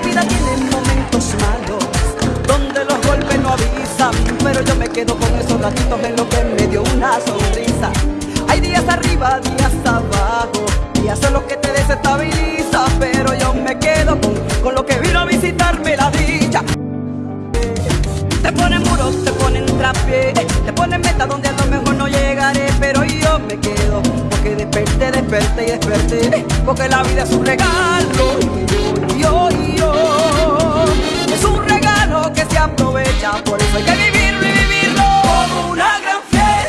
vienen momentos malos, donde los golpes no avisan, pero yo me quedo con esos ratitos en lo que me dio una sonrisa. Hay días arriba, días abajo, días son los que te desestabiliza, pero yo me quedo con, con lo que vino a visitarme la dicha. Te ponen muros, te ponen trapié, te ponen meta donde a lo mejor no llegaré, pero yo me quedo, porque desperté, desperté y desperté, porque la vida es un regalo, yo, es un regalo que se aprovecha, por eso hay que vivirlo